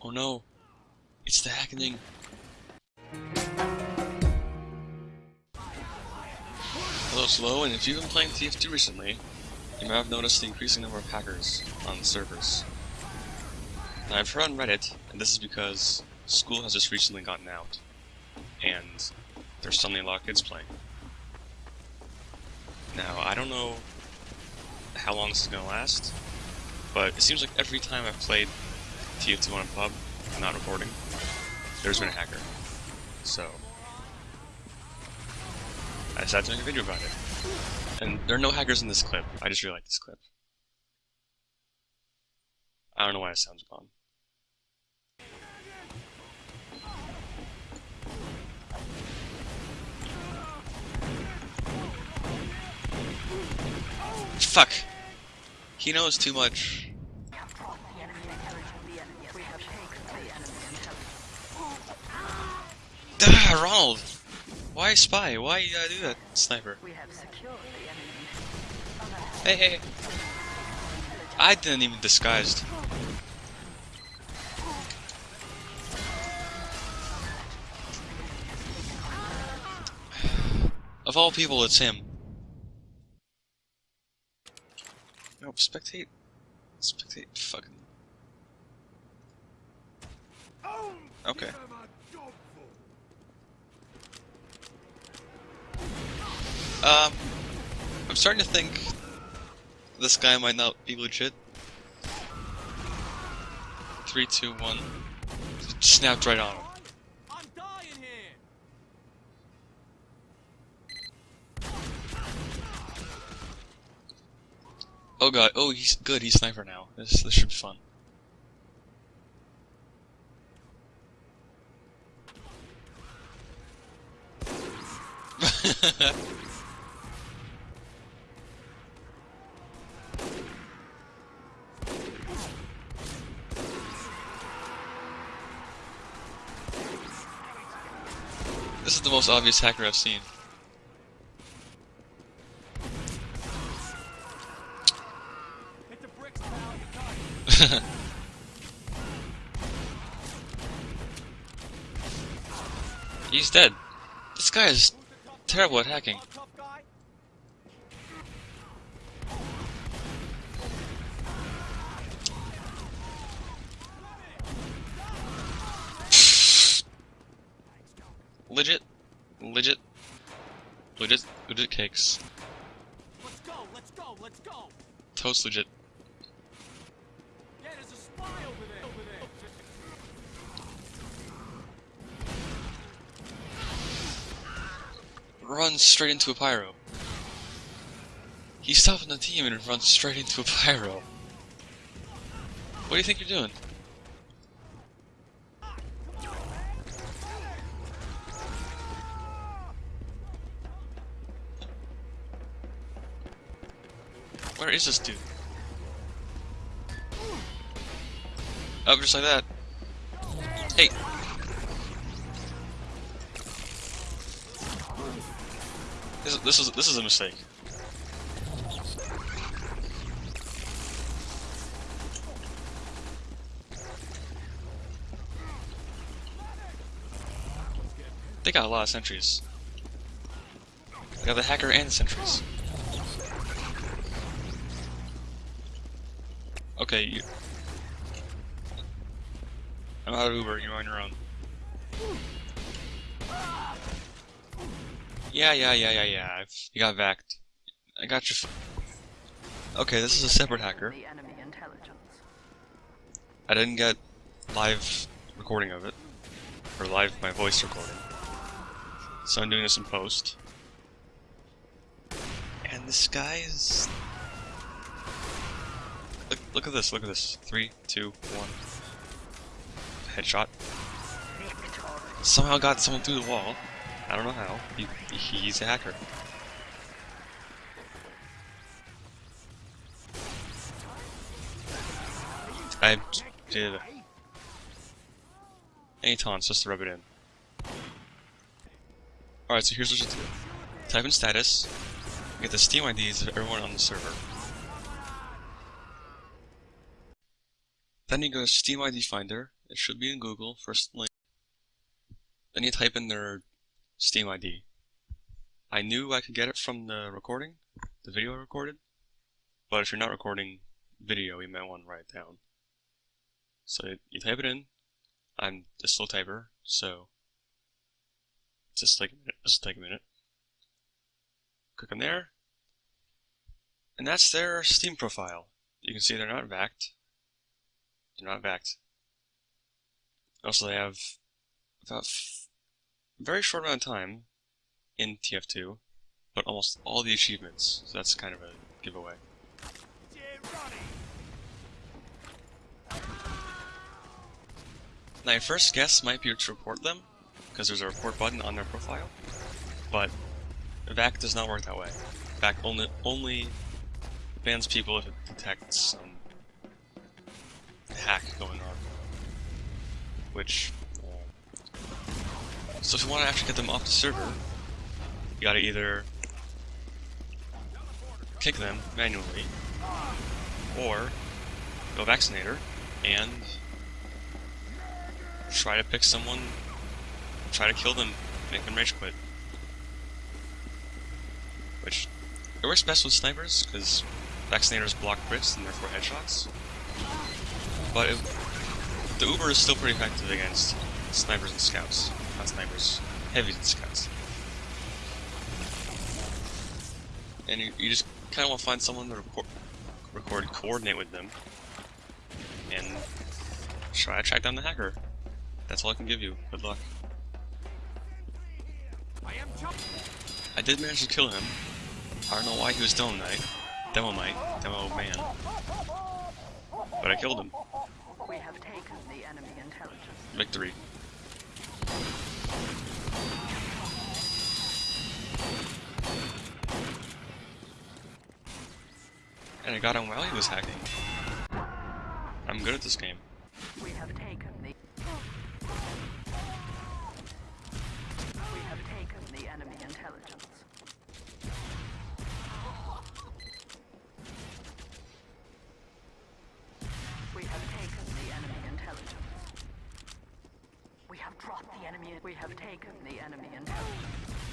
Oh no. It's the hackening. Hello, Slow, and if you've been playing TF2 recently, you may have noticed the increasing number of hackers on the servers. Now, I've heard on Reddit, and this is because school has just recently gotten out, and there's suddenly a lot of kids playing. Now, I don't know how long this is going to last, but it seems like every time I've played TF2 on a pub, I'm not recording, there's been a hacker. So, I decided to make a video about it. And there are no hackers in this clip, I just really like this clip. I don't know why it sounds gone. Fuck! He knows too much. Ronald! Why spy? Why you gotta do that, sniper? Hey, hey! I didn't even disguise. Of all people, it's him. No, spectate. Spectate. Fucking. Okay. Um, I'm starting to think this guy might not be legit. Three, two, one. Snapped right on him. Oh god. Oh, he's good. He's sniper now. This this should be fun. This is the most obvious hacker I've seen. He's dead. This guy is terrible at hacking. Our tough guy. Legit. Legit. Legit. Legit cakes. Let's go. Let's go. Let's go. Toast legit. Yeah, there's a spy over there. Over there. Runs straight into a pyro. He's stopping the team and runs straight into a pyro. What do you think you're doing? Where is this dude? Oh, just like that. This is, this is this is a mistake. They got a lot of sentries. They got the hacker and the sentries. Okay, you. I'm out of Uber. You're on your own. Yeah, yeah, yeah, yeah, yeah. I've, you got vacked. I got you. Okay, this is a separate hacker. The enemy intelligence. I didn't get live recording of it, or live my voice recording. So I'm doing this in post. And this guy is. Look! Look at this! Look at this! Three, two, one. Headshot. Somehow got someone through the wall. I don't know how. He, he's a hacker. I did any taunts just to rub it in. Alright, so here's what you do. Type in status, get the Steam IDs of everyone on the server. Then you go to Steam ID Finder It should be in Google, first link. Then you type in their Steam ID. I knew I could get it from the recording, the video I recorded, but if you're not recording video, you might want to write it down. So you type it in. I'm a slow typer, so just take a minute. Just take a minute. Click on there, and that's their Steam profile. You can see they're not vacked. They're not vacked. Also, they have about very short amount of time in TF2, but almost all the achievements. So that's kind of a giveaway. Now, your first guess might be to report them, because there's a report button on their profile, but VAC does not work that way. VAC only only bans people if it detects some hack going on, which. So if you want to actually get them off the server, you gotta either kick them manually, or go vaccinator and try to pick someone, try to kill them, make them rage quit. Which, it works best with snipers, because vaccinators block crits and therefore headshots. But it, the Uber is still pretty effective against snipers and scouts. Not snipers, heavies and scouts. And you, you just kind of want to find someone to record, record, coordinate with them, and try to track down the hacker. That's all I can give you. Good luck. I. I did manage to kill him. I don't know why he was Demoknight. Demo Knight. Demoman. But I killed him. We have taken the enemy intelligence. Victory. I got him while he was hacking. I'm good at this game. We have taken the. We have taken the enemy intelligence. We have taken the enemy intelligence. We have dropped the enemy. We have taken the enemy intelligence.